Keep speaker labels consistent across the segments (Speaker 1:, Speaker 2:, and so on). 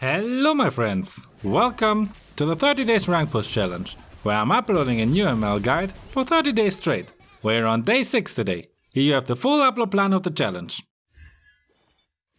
Speaker 1: Hello my friends! Welcome to the 30 days rank push challenge, where I'm uploading a new ML guide for 30 days straight. We're on day 6 today. Here you have the full upload plan of the challenge.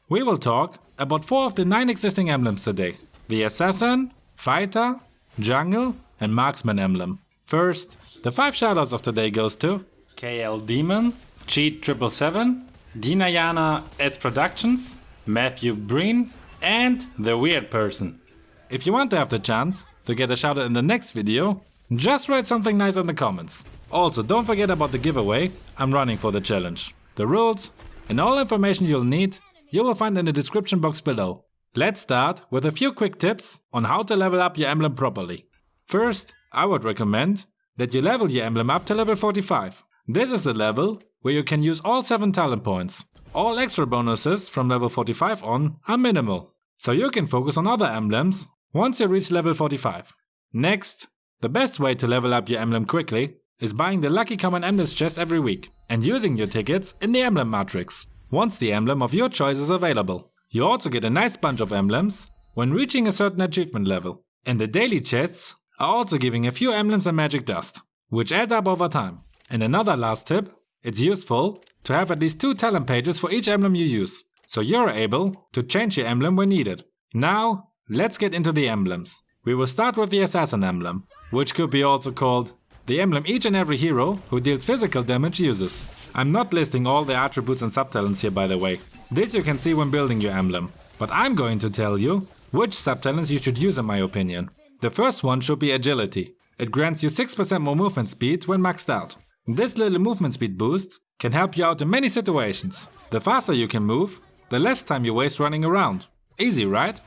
Speaker 1: We will talk about 4 of the 9 existing emblems today. The Assassin, Fighter, Jungle and Marksman emblem. First, the 5 shoutouts of today goes to KL Demon, Cheat 777, Dinayana S Productions, Matthew Breen and The Weird Person. If you want to have the chance to get a shoutout in the next video, just write something nice in the comments. Also, don't forget about the giveaway I'm running for the challenge. The rules and all information you'll need you will find in the description box below. Let's start with a few quick tips on how to level up your emblem properly. First, I would recommend that you level your emblem up to level 45. This is the level where you can use all 7 talent points. All extra bonuses from level 45 on are minimal, so you can focus on other emblems once you reach level 45. Next, the best way to level up your emblem quickly is buying the Lucky Common Emblems chest every week and using your tickets in the emblem matrix, once the emblem of your choice is available. You also get a nice bunch of emblems when reaching a certain achievement level. And the daily chests are also giving a few emblems and magic dust, which add up over time. And another last tip, it's useful to have at least two talent pages for each emblem you use, so you're able to change your emblem when needed. Now, let's get into the emblems. We will start with the Assassin emblem, which could be also called the emblem each and every hero who deals physical damage uses. I'm not listing all the attributes and subtalents here by the way. This you can see when building your emblem. But I'm going to tell you which subtalents you should use in my opinion. The first one should be agility. It grants you 6% more movement speed when maxed out. This little movement speed boost can help you out in many situations. The faster you can move, the less time you waste running around. Easy, right?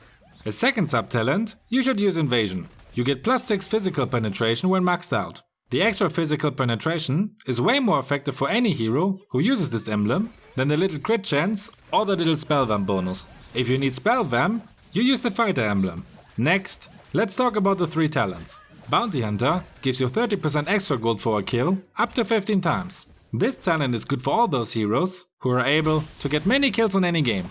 Speaker 1: A second sub-talent, you should use invasion. You get plus 6 physical penetration when maxed out. The extra physical penetration is way more effective for any hero who uses this emblem than the little crit chance or the little spell vamp bonus. If you need spell vamp, you use the fighter emblem. Next, let's talk about the three talents. Bounty Hunter gives you 30% extra gold for a kill, up to 15 times. This talent is good for all those heroes who are able to get many kills in any game.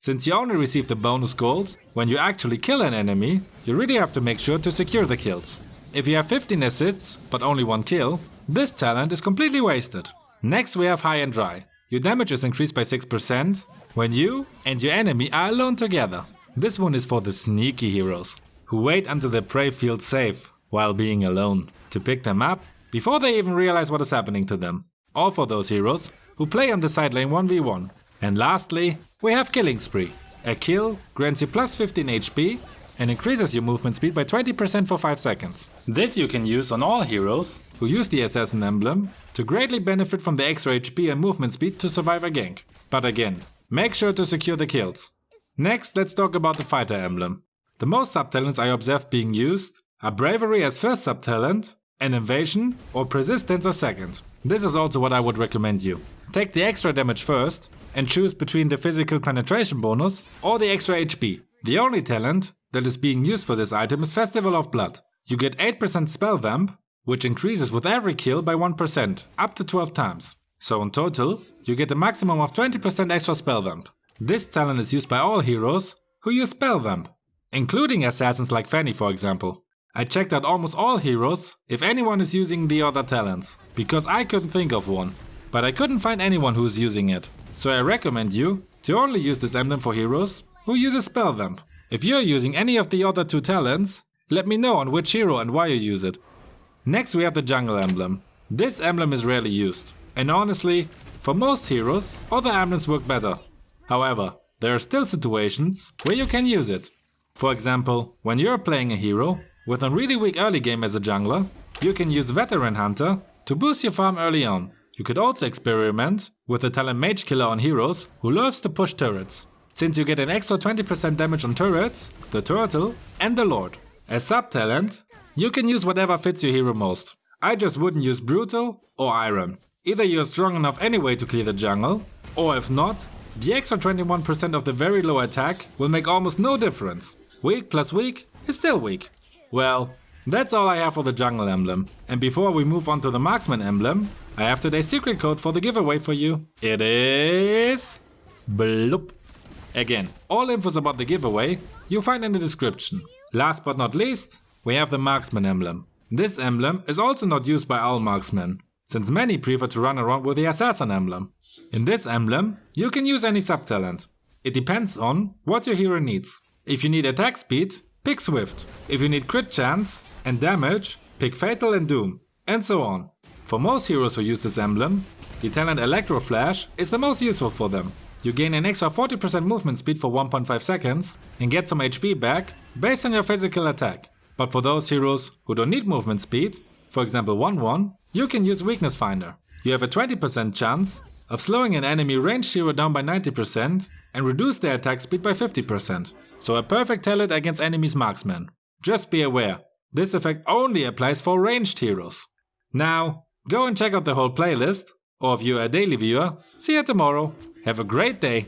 Speaker 1: Since you only receive the bonus gold when you actually kill an enemy, you really have to make sure to secure the kills. If you have 15 assists, but only one kill, this talent is completely wasted. Next we have High and Dry. Your damage is increased by 6% when you and your enemy are alone together. This one is for the sneaky heroes, who wait until their prey feels safe while being alone, to pick them up before they even realize what is happening to them. All for those heroes who play on the side lane 1v1. And lastly, we have Killing Spree. A kill grants you plus 15 HP and increases your movement speed by 20% for 5 seconds. This you can use on all heroes who use the Assassin emblem to greatly benefit from the extra HP and movement speed to survive a gank. But again, make sure to secure the kills. Next, let's talk about the Fighter emblem. The most subtalents I observed being used are Bravery as first subtalent and Invasion or Persistence as second. This is also what I would recommend you. Take the extra damage first and choose between the physical penetration bonus or the extra HP. The only talent that is being used for this item is Festival of Blood. You get 8% spell vamp, which increases with every kill by 1%, up to 12 times. So in total, you get a maximum of 20% extra spell vamp. This talent is used by all heroes who use spell vamp, including assassins like Fanny for example. I checked out almost all heroes if anyone is using the other talents, because I couldn't think of one. But I couldn't find anyone who is using it. So I recommend you to only use this emblem for heroes who uses spell vamp. If you're using any of the other two talents, let me know on which hero and why you use it. Next we have the jungle emblem. This emblem is rarely used. And honestly, for most heroes, other emblems work better. However, there are still situations where you can use it. For example, when you're playing a hero with a really weak early game as a jungler, you can use Veteran Hunter to boost your farm early on. You could also experiment with the talent Mage Killer on heroes who loves to push turrets since you get an extra 20% damage on turrets, the turtle and the lord. As sub-talent, you can use whatever fits your hero most. I just wouldn't use brutal or iron. Either you're strong enough anyway to clear the jungle, or if not, the extra 21% of the very low attack will make almost no difference. Weak plus weak is still weak. Well, that's all I have for the jungle emblem. And before we move on to the marksman emblem, I have today's secret code for the giveaway for you. It is... Bloop. Again, all infos about the giveaway you'll find in the description. Last but not least, we have the Marksman emblem. This emblem is also not used by all marksmen, since many prefer to run around with the Assassin emblem. In this emblem, you can use any subtalent. It depends on what your hero needs. If you need attack speed, pick Swift. If you need crit chance and damage, pick Fatal and Doom, and so on. For most heroes who use this emblem, the talent Electro Flash is the most useful for them. You gain an extra 40% movement speed for 1.5 seconds and get some HP back based on your physical attack. But for those heroes who don't need movement speed, for example Wanwan, you can use Weakness Finder. You have a 20% chance of slowing an enemy ranged hero down by 90% and reduce their attack speed by 50%. So a perfect talent against enemies marksmen. Just be aware, this effect only applies for ranged heroes. Now, go and check out the whole playlist, or if you're a daily viewer, see you tomorrow. Have a great day.